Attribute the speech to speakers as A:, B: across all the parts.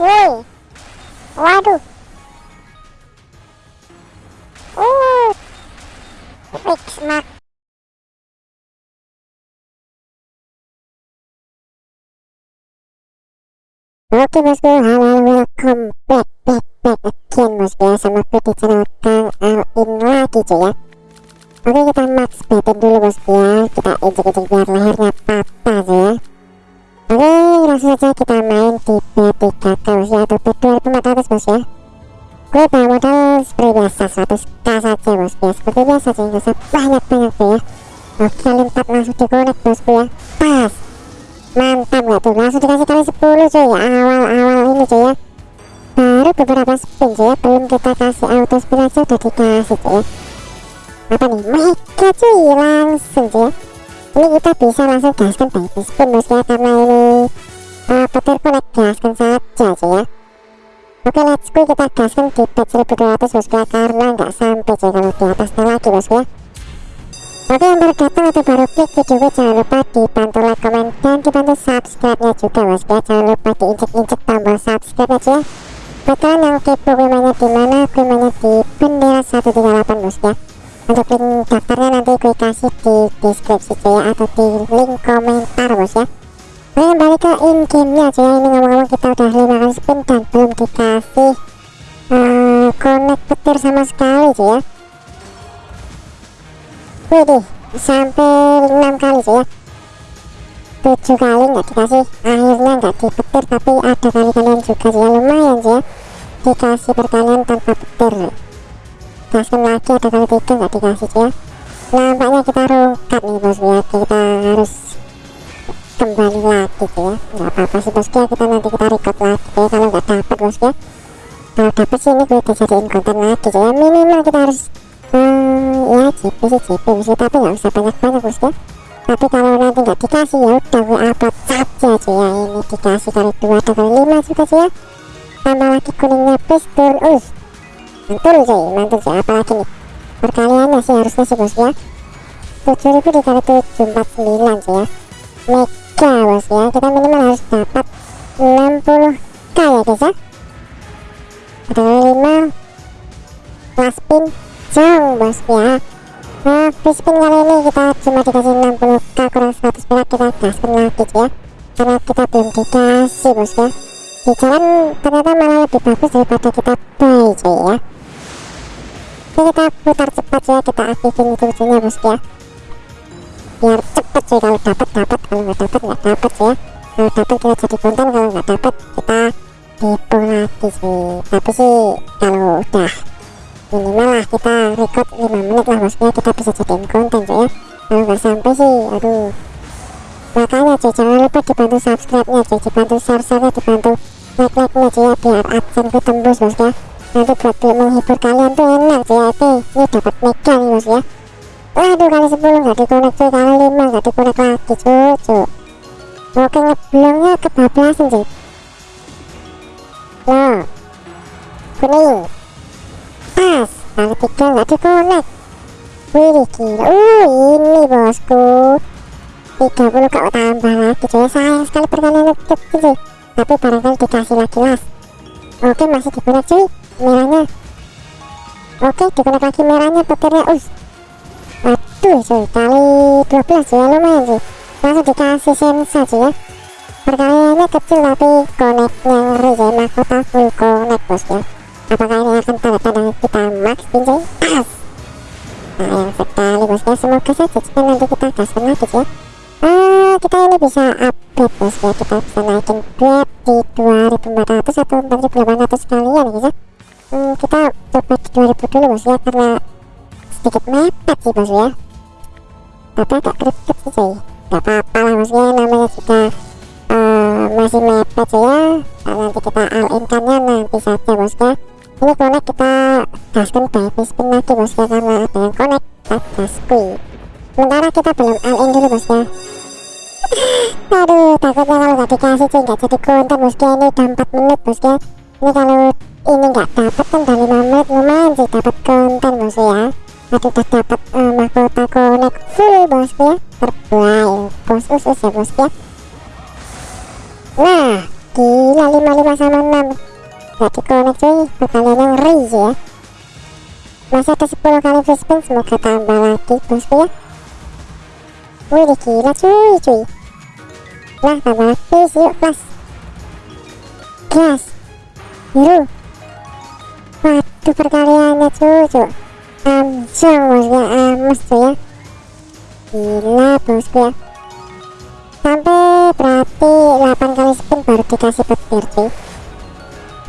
A: woi waduh. Uh fix mak Oke bosku, halo welcome back back back again bosku ya sama aku di channel Kang Alin lagi cuy ya. Oke kita max battle dulu bosku ya kita ejek-ejek biar lehernya patah cuy ya Oke langsung saja kita main di B3K bosku ya atau B2400 bosku ya. Gue bawa modal seperti biasa 100k saja bosku ya seperti biasa cuy gak usah banyak-banyak cuy ya. Oke 4 langsung di connect bosku ya. Pas. Mantap gak tuh langsung dikasih kali 10 cuy ya. Awal-awal ini cuy ya. Baru beberapa spin cuy ya. Belum kita kasih auto spin aja udah dikasih cuy ya. Apa nih? Mega cuy langsung cuy ya ini kita bisa langsung gaskan baby spin bos ya karena ini uh, petir connect gaskan saja cuy ya. Oke let's go. Kita gaskan di bet 1200 bos ya karena nggak sampai cuy kalau di atasnya lagi bos ya Oke yang baru datang atau baru klik video jangan lupa dibantu like, komen, dan dibantu subscribe-nya juga bos ya Jangan lupa diinjek-injek tombol subscribe aja Buat kalian yang kepo gue mainnya di mana, gue mainnya di bendera 138 bos ya Untuk link daftarnya nanti gue kasih di deskripsi cuy ya Atau di link komentar bos ya. Oke balik ke in game-nya cuy ya. Ini ngomong-ngomong kita udah 5 kali spin dan belum dikasih uh, connect petir sama sekali cuy ya. Widih, sampai 6 kali sih ya. 7 kali nggak dikasih. Akhirnya nggak dipetir tapi ada kali-kalian juga sih ya. Lumayan sih ya. Dikasih perkalian tanpa petir gaskan lagi ada kali tiga nggak dikasih sih ya? Nampaknya kita rungkat nih bosku ya kita harus kembali lagi sih ya. Nggak apa-apa sih bosku ya kita nanti kita record lagi ya kalau nggak dapat bosku ya kalau dapat sih ini gue dijadiin konten lagi sih ya. Minimal kita harus hmm, ya JP sih JP sih. Tapi nggak usah banyak-banyak bos ya tapi kalau nanti nggak dikasih ya udah gue upload saja cuy ya. Ini dikasih kali dua atau kali lima juga sih ya. Tambah lagi kuningnya turn us mantul cuy mantul cuy apalagi nih. Perkaliannya sih harusnya sih bos ya. 7000 dikali 749 cuy ya. Mega bos ya. Kita minimal harus dapat 60k ya guys ya. Ada kali 5 last spin jauh bos ya. Nah spin kali ini kita cuma dikasih 60k kurang 100 perak kita gaskan lagi ya. Karena kita belum dikasih bos ya. Di jalan ternyata malah lebih bagus daripada kita buy cuy ya kita putar cepat ya kita aktifin ujungnya bos ya. Biar cepet cuy kalau dapat dapat kalau nggak dapat nggak dapat ya. Kalau dapat kita jadi konten. Kalau nggak dapat kita tipu lagi sih. Tapi sih kalau udah minimal lah kita record 5 menit lah maksudnya kita bisa jadiin konten cuy ya. Kalau nggak sampai sih aduh. Makanya cuy jangan lupa dibantu subscribe nya cuy dibantu share share nya dibantu like like nya cuy ya. Biar adsense tembus bos ya nanti buat menghibur kalian tuh enak ya oke ini dapat mega nih bos ya. Waduh kali 10 nggak dikonek cuy kali 5 nggak dikonek lagi cuy cuy. Oke ngeblongnya kebablasan cuy. Loh kuning. Pas. Kali tiga nggak dikonek wih gila. Uh ini bosku. 30 kok tambah lagi cuy. Sayang sekali perkalian itu cuy. Tapi barangkali dikasih lagi las oke masih dikonek cuy merahnya oke dikonek lagi merahnya petirnya. Us aduh cuy kali 12 cuy lumayan cuy. Langsung dikasih sensa cuy ya. Perkaliannya kecil tapi koneknya ngeri cuy. Mahkota full connect bos ya. Apakah ini akan tanda-tanda kita max spin cuy pas sayang sekali bos ya. Semoga saja jika nanti kita gaskan lagi ya. Uh, kita ini bisa update bos ya. Kita bisa naikin bet di 2400 atau 4800 sekalian ya. guys hmm, kita coba di 2000 dulu bos ya. Karena sedikit mepet sih bos ya. Tapi agak kriptik sih cuy. Gak apa-apa lah bos ya. Namanya juga uh, masih mepet sih ya. Nah, nanti kita all kannya nanti saja bos ya. Ini connect kita gaskan baby spin lagi bos ya karena ada yang connect? Kita gaskui sementara kita belum all dulu bos ya. Aduh takutnya kalau nggak dikasih cuy nggak jadi konten bos ya. Ini udah 4 menit bos ya ini kalau ini nggak dapat kan udah 5 menit lumayan sih dapat konten bos ya. Aduh udah dapat uh, mahkota connect full bos ya. Terbaik bos usus ya bos ya. Nah gila 55 sama 6 gak dikonek cuy perkalian yang raise ya. Masih ada 10 kali free spin semoga tambah lagi bosku ya. Wih gila cuy cuy. Nah tambah lagi yuk plus gas biru waduh perkaliannya cuy cuy amjong bosku ya amas cuy ya. Gila bosku ya sampai berarti 8 kali spin baru dikasih petir cuy.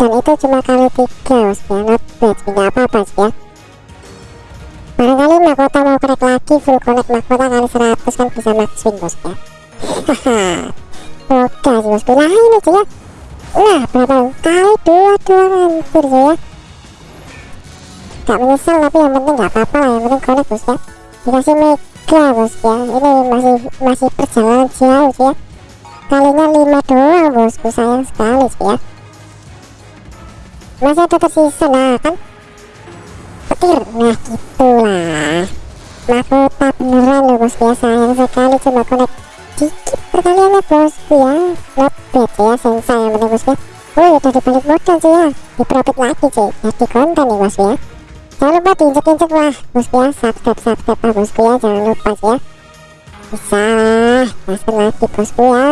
A: Dan itu cuma kali 3 bosku ya not bad tidak apa-apa sih ya. Barangkali mahkota mau crack lagi full connect mahkota kali 100 kan bisa max win bosku ya. Haha. Oke bosku lah ini cuy ya nah berapa kali dua dua hampir cuy ya. Gak menyesal tapi yang penting gak apa-apa lah. Yang penting connect bosku ya. Dikasih mega bosku ya. Ini masih masih perjalanan jauh ya. Kalinya 5 doang bosku sayang sekali ya. Masih ada tersisa nah kan? Petir. Nah gitulah. Mahkota beneran loh bosku ya. Sayang sekali cuma connect dikit perkaliannya bosku ya not bad ya sensai yang penting bosku ya udah dibalik modal cuy ya. Di profit lagi cuy. Jadi konten nih bosku ya. Jangan lupa diinjek-injek lah bosku ya. Subscribe subscribe lah bosku ya. Jangan lupa cuy ya. Bisa lah gaskan lagi bosku ya.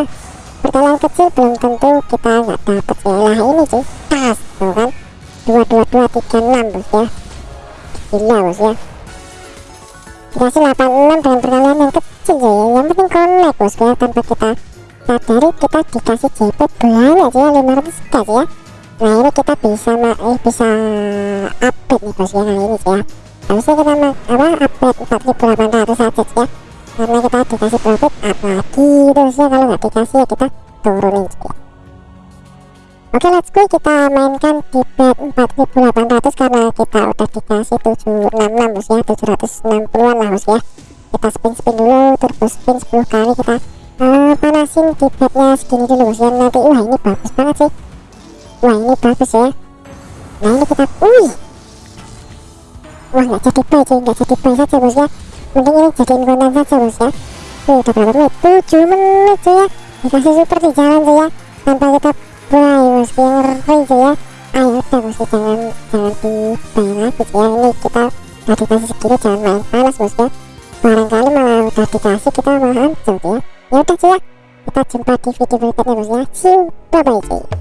A: Perkalian kecil belum tentu kita nggak dapet ya lah ini cuy. Tas tuh kan. Dua dua dua tiga enam bos ya. Gila bos ya dikasih 86 dengan perkalian yang kecil ya. Yang penting connect bos ya tanpa kita sadari kita dikasih JP banyak aja ya 500 gas ya. Nah ini kita bisa eh, bisa update nih bos ya kali ini ya. Harusnya kita apa update 4800 saja ya. Karena kita dikasih profit up lagi terus ya kalau nggak dikasih ya kita turunin ya Oke let's go. Kita mainkan di bet 4800 karena kita udah dikasih 766 bos ya 760an lah bos ya kita spin spin dulu turbo spin 10 kali kita. Uh, panasin di bednya segini dulu bos ya nanti wah ini bagus banget sih. Wah ini bagus ya. Nah ini kita wih! Wah nggak jadi buy cuy nggak jadi buy saja bos ya mending ini jadiin konten saja bos ya Wih, udah berapa menit? 7 menit cuy ya. Dikasih super di jalan cuy ya. Tanpa kita mulai bosku yang ngeri ya ayo udah bosku jangan jangan dibayar lagi ya ini kita udah dikasih segini jangan main panas bosku ya barangkali malah udah dikasih kita malah hancur ya ya udah ya kita jumpa di video berikutnya bosku ya see you bye bye cuy